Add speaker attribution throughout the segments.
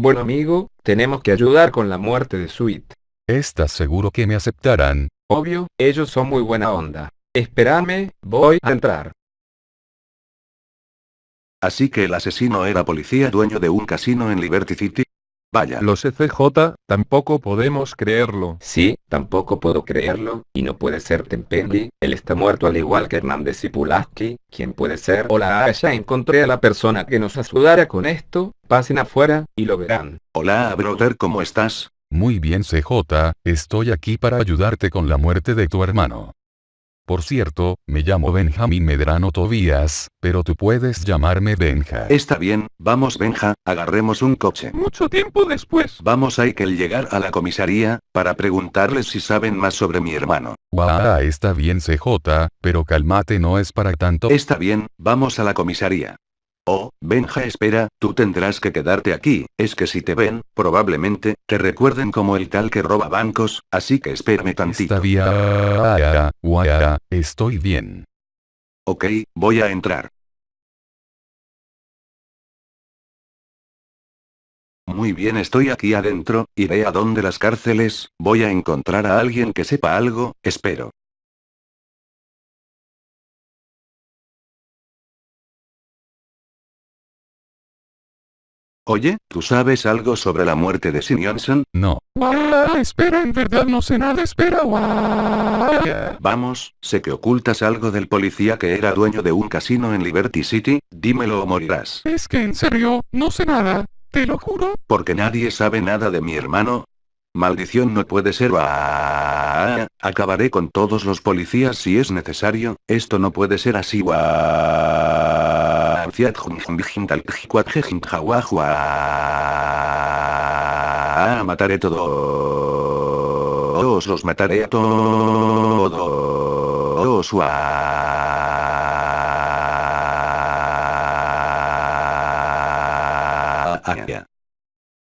Speaker 1: Bueno amigo, tenemos que ayudar con la muerte de Sweet.
Speaker 2: ¿Estás seguro que me aceptarán?
Speaker 1: Obvio, ellos son muy buena onda. Espérame, voy a entrar.
Speaker 3: Así que el asesino era policía dueño de un casino en Liberty City. Vaya.
Speaker 4: Los CJ, tampoco podemos creerlo.
Speaker 1: Sí, tampoco puedo creerlo, y no puede ser Tempendi, él está muerto al igual que Hernández y Pulaski, ¿quién puede ser? Hola, ah, ya encontré a la persona que nos ayudará con esto, pasen afuera, y lo verán.
Speaker 3: Hola, brother, ¿cómo estás?
Speaker 2: Muy bien CJ, estoy aquí para ayudarte con la muerte de tu hermano. Por cierto, me llamo Benjamín Medrano Tobías, pero tú puedes llamarme Benja.
Speaker 3: Está bien, vamos Benja, agarremos un coche.
Speaker 4: Mucho tiempo después.
Speaker 3: Vamos hay que llegar a la comisaría, para preguntarles si saben más sobre mi hermano.
Speaker 2: Guau, está bien CJ, pero cálmate no es para tanto.
Speaker 3: Está bien, vamos a la comisaría. Oh, Benja espera, tú tendrás que quedarte aquí, es que si te ven, probablemente, te recuerden como el tal que roba bancos, así que espérame tantito.
Speaker 2: Está bien. Guau, estoy bien.
Speaker 3: Ok, voy a entrar. Muy bien estoy aquí adentro, iré a donde las cárceles, voy a encontrar a alguien que sepa algo, espero. Oye, ¿tú sabes algo sobre la muerte de Sinionson?
Speaker 2: No.
Speaker 4: Guau, espera, en verdad no sé nada, espera, guau.
Speaker 3: Vamos, sé que ocultas algo del policía que era dueño de un casino en Liberty City, dímelo o morirás.
Speaker 4: Es que en serio, no sé nada, te lo juro.
Speaker 3: Porque nadie sabe nada de mi hermano. Maldición no puede ser. Guau. Acabaré con todos los policías si es necesario, esto no puede ser así. Guau. Mataré todos. Los mataré a todos.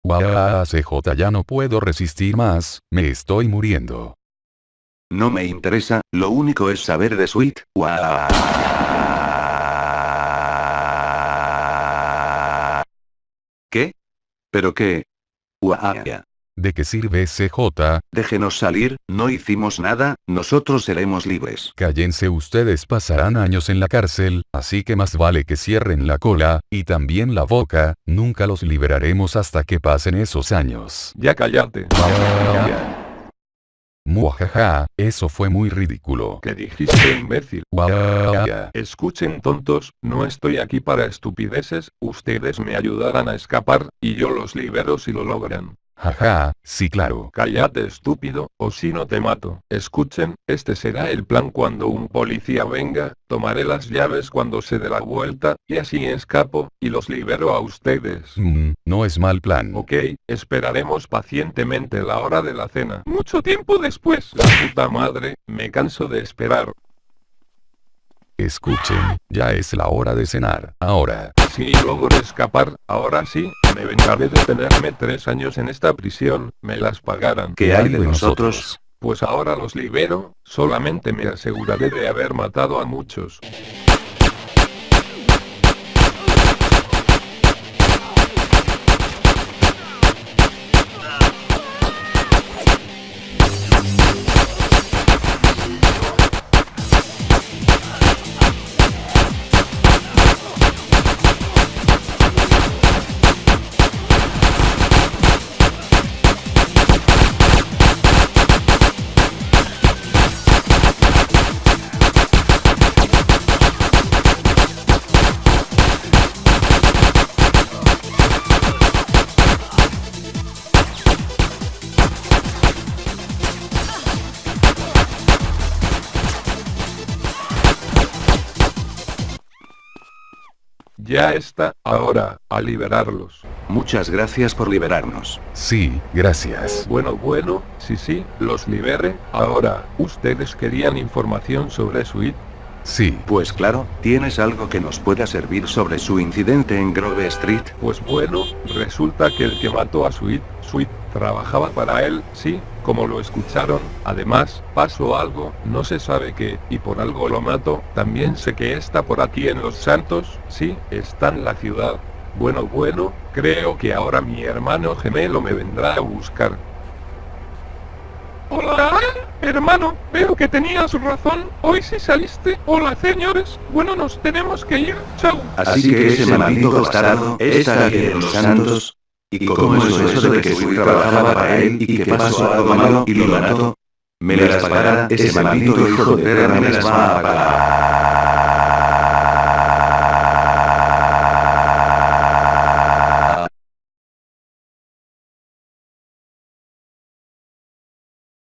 Speaker 2: Guau, CJ ya no puedo resistir más, me estoy muriendo.
Speaker 3: No me interesa, lo único es saber de Sweet. Guau. ¿Qué? ¿Pero qué? Guau.
Speaker 2: ¿De qué sirve CJ?
Speaker 3: Déjenos salir, no hicimos nada, nosotros seremos libres.
Speaker 2: Cállense ustedes pasarán años en la cárcel, así que más vale que cierren la cola, y también la boca, nunca los liberaremos hasta que pasen esos años.
Speaker 4: Ya cállate.
Speaker 2: Muajaja, eso fue muy ridículo.
Speaker 4: ¿Qué dijiste, imbécil?
Speaker 2: Guau.
Speaker 4: Escuchen tontos, no estoy aquí para estupideces, ustedes me ayudarán a escapar, y yo los libero si lo logran.
Speaker 2: Jaja, sí claro.
Speaker 4: Cállate estúpido, o si no te mato. Escuchen, este será el plan cuando un policía venga, tomaré las llaves cuando se dé la vuelta, y así escapo, y los libero a ustedes.
Speaker 2: Mm, no es mal plan.
Speaker 4: Ok, esperaremos pacientemente la hora de la cena. Mucho tiempo después. La puta madre, me canso de esperar.
Speaker 2: Escuchen, ya es la hora de cenar. Ahora.
Speaker 4: Si logro escapar, ahora sí, me vengaré de tenerme tres años en esta prisión, me las pagarán.
Speaker 3: ¿Qué hay de nosotros?
Speaker 4: Pues ahora los libero, solamente me aseguraré de haber matado a muchos. Ya está, ahora, a liberarlos.
Speaker 3: Muchas gracias por liberarnos.
Speaker 2: Sí, gracias.
Speaker 4: Bueno, bueno, sí, sí, los libere. Ahora, ¿ustedes querían información sobre Sweet?
Speaker 2: Sí.
Speaker 3: Pues claro, ¿tienes algo que nos pueda servir sobre su incidente en Grove Street?
Speaker 4: Pues bueno, resulta que el que mató a Sweet, Sweet, trabajaba para él, sí, como lo escucharon, además, pasó algo, no se sabe qué, y por algo lo mato, también sé que está por aquí en Los Santos, sí, está en la ciudad. Bueno, bueno, creo que ahora mi hermano gemelo me vendrá a buscar. Hola, hermano, veo que tenías razón, hoy sí saliste. Hola, señores, bueno, nos tenemos que ir, chao.
Speaker 3: Así que ese maldito bastardo, esta de los santos. ¿Y cómo es eso de que fui trabajaba para él y que pasó algo malo y lo mató? Me las pagará, ese maldito hijo de perra me las va a pagar.